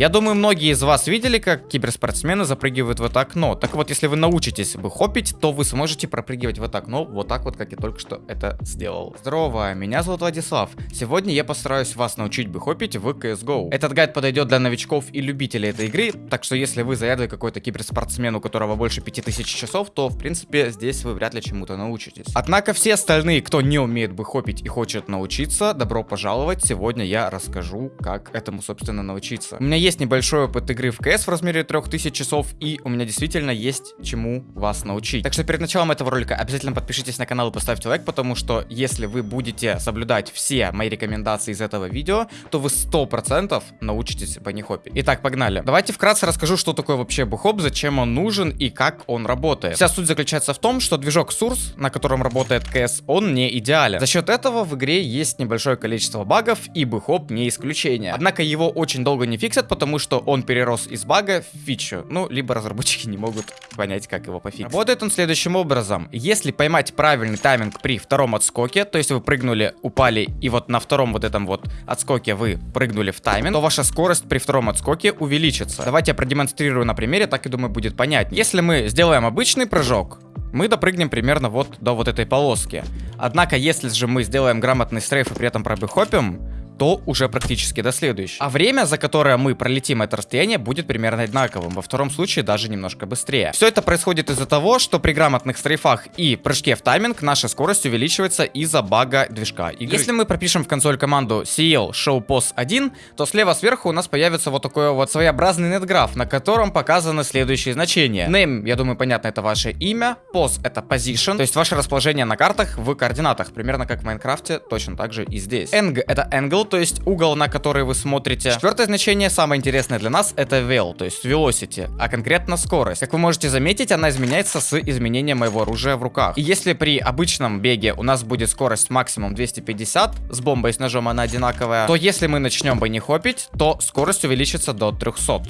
Я думаю, многие из вас видели, как киберспортсмены запрыгивают в это окно. Так вот, если вы научитесь бы хопить, то вы сможете пропрыгивать в это окно вот так вот, как я только что это сделал. Здорово, меня зовут Владислав. Сегодня я постараюсь вас научить бы хопить в CSGO. Этот гайд подойдет для новичков и любителей этой игры, так что если вы заядлый какой-то киберспортсмен, у которого больше 5000 часов, то в принципе здесь вы вряд ли чему-то научитесь. Однако все остальные, кто не умеет бы хопить и хочет научиться, добро пожаловать. Сегодня я расскажу, как этому собственно научиться. У меня есть есть небольшой опыт игры в CS в размере 3000 часов, и у меня действительно есть чему вас научить. Так что перед началом этого ролика обязательно подпишитесь на канал и поставьте лайк, потому что если вы будете соблюдать все мои рекомендации из этого видео, то вы 100% научитесь банихопе. Итак, погнали. Давайте вкратце расскажу, что такое вообще бухоп, зачем он нужен и как он работает. Вся суть заключается в том, что движок Source, на котором работает CS, он не идеален. За счет этого в игре есть небольшое количество багов, и бухоп не исключение. Однако его очень долго не фиксят, потому что он перерос из бага в фичу. Ну, либо разработчики не могут понять, как его пофиксить. Работает он следующим образом. Если поймать правильный тайминг при втором отскоке, то есть вы прыгнули, упали, и вот на втором вот этом вот отскоке вы прыгнули в тайминг, то ваша скорость при втором отскоке увеличится. Давайте я продемонстрирую на примере, так и думаю будет понятнее. Если мы сделаем обычный прыжок, мы допрыгнем примерно вот до вот этой полоски. Однако, если же мы сделаем грамотный стрейф и при этом пробыхопим, то уже практически до следующего. А время, за которое мы пролетим это расстояние, будет примерно одинаковым. Во втором случае даже немножко быстрее. Все это происходит из-за того, что при грамотных стрейфах и прыжке в тайминг наша скорость увеличивается из-за бага движка. Игры. Если мы пропишем в консоль команду CL show pos 1, то слева сверху у нас появится вот такой вот своеобразный нетграф, на котором показаны следующие значения. Name, я думаю, понятно, это ваше имя. Pos это position, то есть ваше расположение на картах в координатах, примерно как в Майнкрафте, точно так же и здесь. Eng это angle, то есть угол, на который вы смотрите. Четвертое значение, самое интересное для нас, это vel, то есть velocity, а конкретно скорость. Как вы можете заметить, она изменяется с изменением моего оружия в руках. И если при обычном беге у нас будет скорость максимум 250, с бомбой с ножом она одинаковая, то если мы начнем бы не хопить, то скорость увеличится до 300.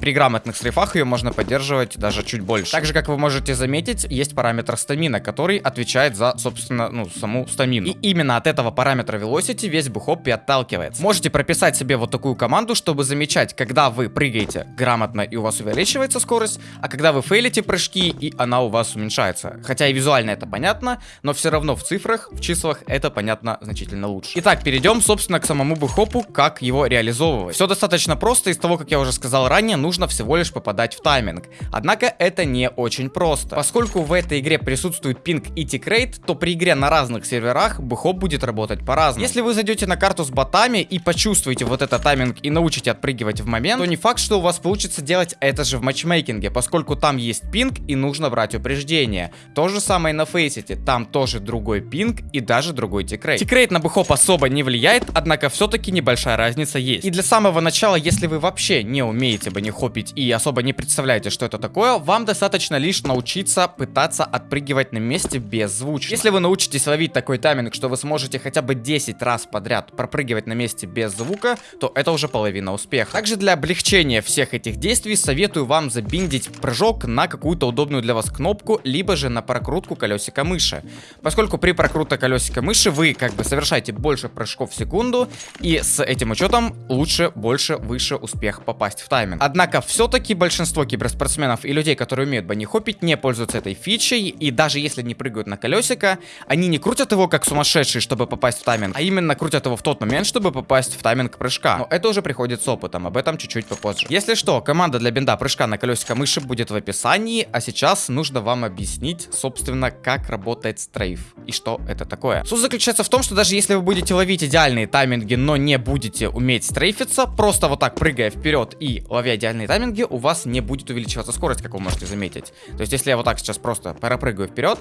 При грамотных срифах ее можно поддерживать даже чуть больше. Также, как вы можете заметить, есть параметр стамина, который отвечает за, собственно, ну, саму стамину. И именно от этого параметра velocity весь бухоп и отталкивается. Можете прописать себе вот такую команду, чтобы замечать, когда вы прыгаете грамотно и у вас увеличивается скорость, а когда вы фейлите прыжки и она у вас уменьшается. Хотя и визуально это понятно, но все равно в цифрах, в числах это понятно значительно лучше. Итак, перейдем, собственно, к самому бухопу, как его реализовывать. Все достаточно просто, из того, как я уже сказал ранее, нужно всего лишь попадать в тайминг. Однако это не очень просто. Поскольку в этой игре присутствует пинг и tickrate, то при игре на разных серверах бухоп будет работать по-разному. Если вы зайдете на карту с ботами и почувствуете вот этот тайминг и научите отпрыгивать в момент, то не факт, что у вас получится делать это же в матчмейкинге, поскольку там есть пинг и нужно брать упреждение. То же самое на фейсите, там тоже другой пинг и даже другой tickrate. Tickrate на bhop особо не влияет, однако все-таки небольшая разница есть. И для самого начала, если вы вообще не умеете баннихопить и особо не представляете, что это такое, вам достаточно лишь научиться пытаться отпрыгивать на месте без звучки. Если вы научитесь ловить такой тайминг, что вы сможете хотя бы 10 раз подряд пропрыгивать на месте без звука, то это уже половина успеха. Также для облегчения всех этих действий советую вам забиндить прыжок на какую-то удобную для вас кнопку, либо же на прокрутку колесика мыши. Поскольку при прокрутке колесика мыши вы как бы совершаете больше прыжков в секунду, и с этим учетом лучше, больше, выше успех попасть в тайминг. Однако все-таки большинство киберспортсменов и людей, которые умеют банихопить, не пользуются этой фичей, и даже если не прыгают на колесико, они не крутят его как сумасшедшие, чтобы попасть в тайминг, а именно крутят его в тот момент, чтобы попасть в тайминг прыжка. Но это уже приходит с опытом, об этом чуть-чуть попозже. Если что, команда для бинда прыжка на колесико мыши будет в описании, а сейчас нужно вам объяснить, собственно, как работает стрейф и что это такое. Суть заключается в том, что даже если вы будете ловить идеальные тайминги, но не будете уметь стрейфиться, просто вот так прыгая вперед и ловя идеальные тайминги, тайминге у вас не будет увеличиваться скорость, как вы можете заметить. То есть, если я вот так сейчас просто пропрыгаю вперед,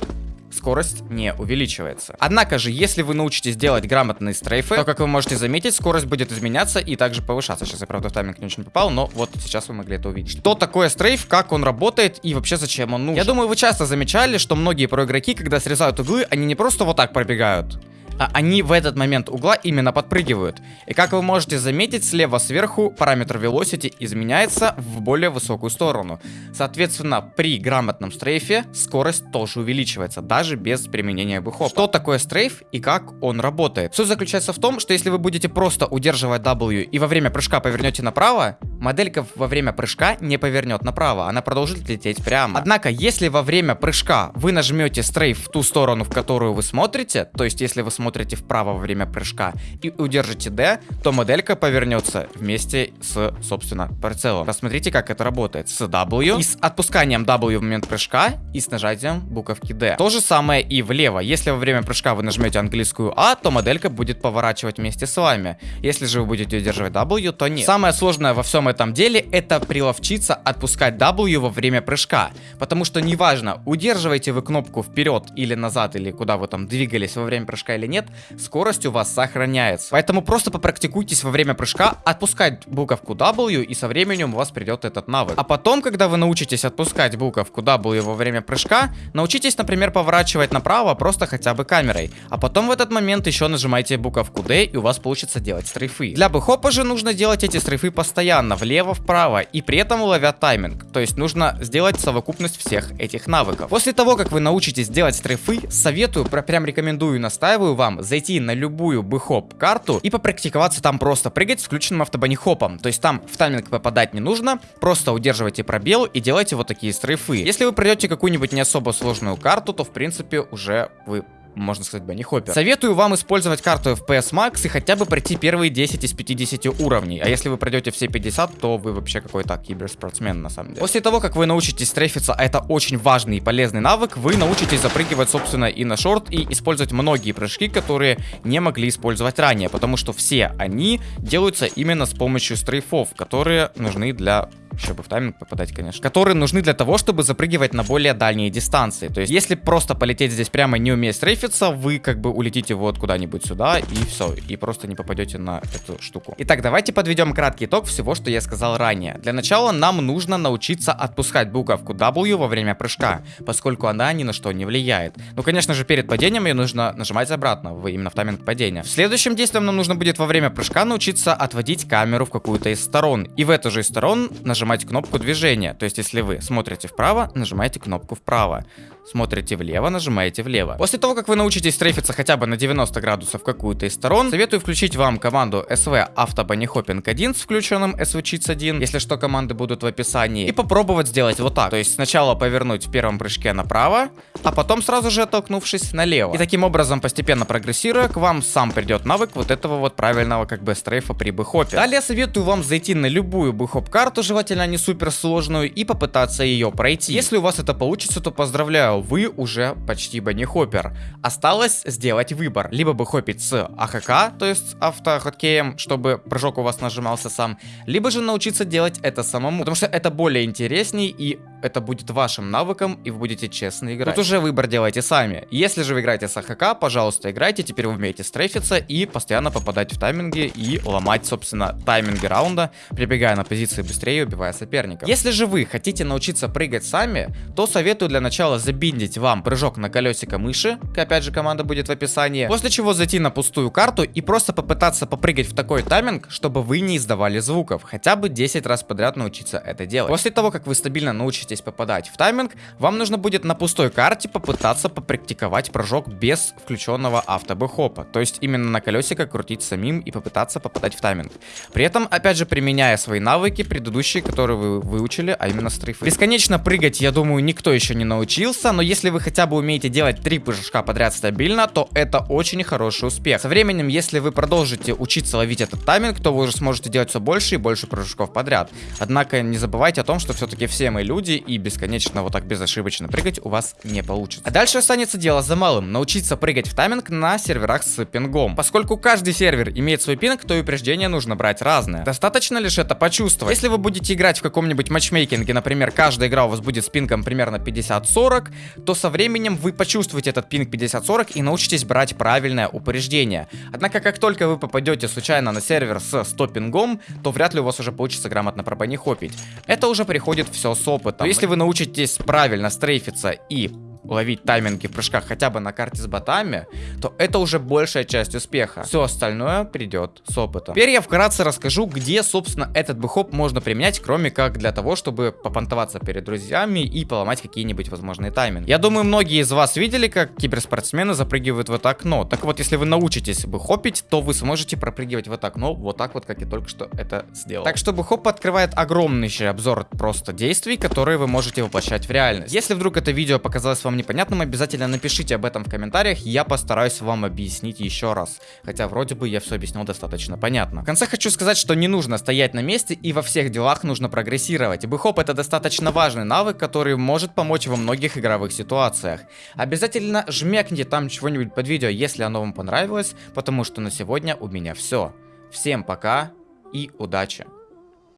скорость не увеличивается. Однако же, если вы научитесь делать грамотные стрейфы, то, как вы можете заметить, скорость будет изменяться и также повышаться. Сейчас я, правда, в тайминг не очень попал, но вот сейчас вы могли это увидеть. Что такое стрейф, как он работает и вообще зачем он нужен? Я думаю, вы часто замечали, что многие проигроки, когда срезают углы, они не просто вот так пробегают, они в этот момент угла именно подпрыгивают. И как вы можете заметить, слева сверху параметр velocity изменяется в более высокую сторону. Соответственно, при грамотном стрейфе скорость тоже увеличивается, даже без применения бэхопа. Что такое стрейф и как он работает? Суть заключается в том, что если вы будете просто удерживать W и во время прыжка повернете направо, моделька во время прыжка не повернет направо, она продолжит лететь прямо. Однако, если во время прыжка вы нажмете стрейф в ту сторону, в которую вы смотрите, то есть если вы смотрите вправо во время прыжка и удержите D, то моделька повернется вместе с, собственно, прицелом. Посмотрите, как это работает. С W и с отпусканием W в момент прыжка и с нажатием буковки D. То же самое и влево. Если во время прыжка вы нажмете английскую А, то моделька будет поворачивать вместе с вами. Если же вы будете удерживать W, то нет. Самое сложное во всем этом деле это приловчиться отпускать W во время прыжка. Потому что неважно, удерживаете вы кнопку вперед или назад, или куда вы там двигались во время прыжка или нет, скорость у вас сохраняется. Поэтому просто попрактикуйтесь во время прыжка отпускать буковку W, и со временем у вас придет этот навык. А потом, когда вы научитесь отпускать буковку W во время прыжка, научитесь, например, поворачивать направо просто хотя бы камерой. А потом в этот момент еще нажимаете буковку D, и у вас получится делать стрейфы. Для бэхопа же нужно делать эти стрейфы постоянно, влево-вправо, и при этом ловя тайминг. То есть нужно сделать совокупность всех этих навыков. После того, как вы научитесь делать стрейфы, советую, прям рекомендую, настаиваю вам зайти на любую бэхоп карту и попрактиковаться там просто прыгать с включенным автобанихопом. То есть там в тайминг попадать не нужно, просто удерживайте пробел и делайте вот такие стрейфы. Если вы пройдете какую-нибудь не особо сложную карту, то в принципе уже вы можно сказать, Бенни Хоппер. Советую вам использовать карту FPS Max и хотя бы пройти первые 10 из 50 уровней. А если вы пройдете все 50, то вы вообще какой-то киберспортсмен на самом деле. После того, как вы научитесь стрейфиться, а это очень важный и полезный навык, вы научитесь запрыгивать, собственно, и на шорт, и использовать многие прыжки, которые не могли использовать ранее, потому что все они делаются именно с помощью стрейфов, которые нужны для чтобы в тайминг попадать, конечно, которые нужны для того, чтобы запрыгивать на более дальние дистанции. То есть, если просто полететь здесь прямо не умея стрейфиться, вы как бы улетите вот куда-нибудь сюда и все, и просто не попадете на эту штуку. Итак, давайте подведем краткий итог всего, что я сказал ранее. Для начала нам нужно научиться отпускать буковку W во время прыжка, поскольку она ни на что не влияет. Ну, конечно же, перед падением ее нужно нажимать обратно, в, именно в тайминг падения. Следующим действием нам нужно будет во время прыжка научиться отводить камеру в какую-то из сторон. И в эту же из сторон нажимать нажимать кнопку движения. То есть, если вы смотрите вправо, нажимаете кнопку вправо. Смотрите влево, нажимаете влево. После того, как вы научитесь стрейфиться хотя бы на 90 градусов какую-то из сторон, советую включить вам команду SV Auto 1 с включенным SV Cheats 1. Если что, команды будут в описании. И попробовать сделать вот так. То есть, сначала повернуть в первом прыжке направо, а потом сразу же оттолкнувшись налево. И таким образом, постепенно прогрессируя, к вам сам придет навык вот этого вот правильного как бы стрейфа при бэхопе. Далее советую вам зайти на любую бэхоп карту, желательно не супер сложную, и попытаться ее пройти. Если у вас это получится, то поздравляю, вы уже почти банихоппер. Осталось сделать выбор. Либо бы хопить с АХК, то есть автохоткеем, чтобы прыжок у вас нажимался сам, либо же научиться делать это самому, потому что это более интересней и это будет вашим навыком, и вы будете честно играть. Тут уже выбор делайте сами. Если же вы играете с АХК, пожалуйста, играйте, теперь вы умеете стрейфиться и постоянно попадать в тайминги и ломать, собственно, тайминги раунда, прибегая на позиции быстрее и убивая соперников. Если же вы хотите научиться прыгать сами, то советую для начала забиндить вам прыжок на колесико мыши, опять же команда будет в описании, после чего зайти на пустую карту и просто попытаться попрыгать в такой тайминг, чтобы вы не издавали звуков, хотя бы 10 раз подряд научиться это делать. После того, как вы стабильно научитесь попадать в тайминг, вам нужно будет на пустой карте попытаться попрактиковать прыжок без включенного автобэхопа, то есть именно на колесико крутить самим и попытаться попадать в тайминг. При этом, опять же, применяя свои навыки предыдущие, которые вы выучили, а именно стрейфы. Бесконечно прыгать, я думаю, никто еще не научился, но если вы хотя бы умеете делать три прыжка подряд стабильно, то это очень хороший успех. Со временем, если вы продолжите учиться ловить этот тайминг, то вы уже сможете делать все больше и больше прыжков подряд. Однако не забывайте о том, что все-таки все мы люди, и бесконечно вот так безошибочно прыгать у вас не получится. А дальше останется дело за малым, научиться прыгать в тайминг на серверах с пингом. Поскольку каждый сервер имеет свой пинг, то и упреждения нужно брать разные. Достаточно лишь это почувствовать. Если вы будете играть в каком-нибудь матчмейкинге, например, каждая игра у вас будет с пингом примерно 50-40, то со временем вы почувствуете этот пинг 50-40 и научитесь брать правильное упреждение. Однако, как только вы попадете случайно на сервер с 100 пингом, то вряд ли у вас уже получится грамотно пропанихопить. Это уже приходит все с опытом. Если вы научитесь правильно стрейфиться и уловить тайминги в прыжках хотя бы на карте с ботами, то это уже большая часть успеха. Все остальное придет с опытом. Теперь я вкратце расскажу, где, собственно, этот бэхоп можно применять, кроме как для того, чтобы попонтоваться перед друзьями и поломать какие-нибудь возможные тайминги. Я думаю, многие из вас видели, как киберспортсмены запрыгивают в это окно. Так вот, если вы научитесь бэхопить, то вы сможете пропрыгивать в это окно вот так вот, как я только что это сделал. Так что бэхоп открывает огромнейший обзор просто действий, которые вы можете воплощать в реальность. Если вдруг это видео показалось вам непонятным, обязательно напишите об этом в комментариях, я постараюсь вам объяснить еще раз. Хотя вроде бы я все объяснил достаточно понятно. В конце хочу сказать, что не нужно стоять на месте и во всех делах нужно прогрессировать. Бэхоп это достаточно важный навык, который может помочь во многих игровых ситуациях. Обязательно жмякните там чего-нибудь под видео, если оно вам понравилось, потому что на сегодня у меня все. Всем пока и удачи!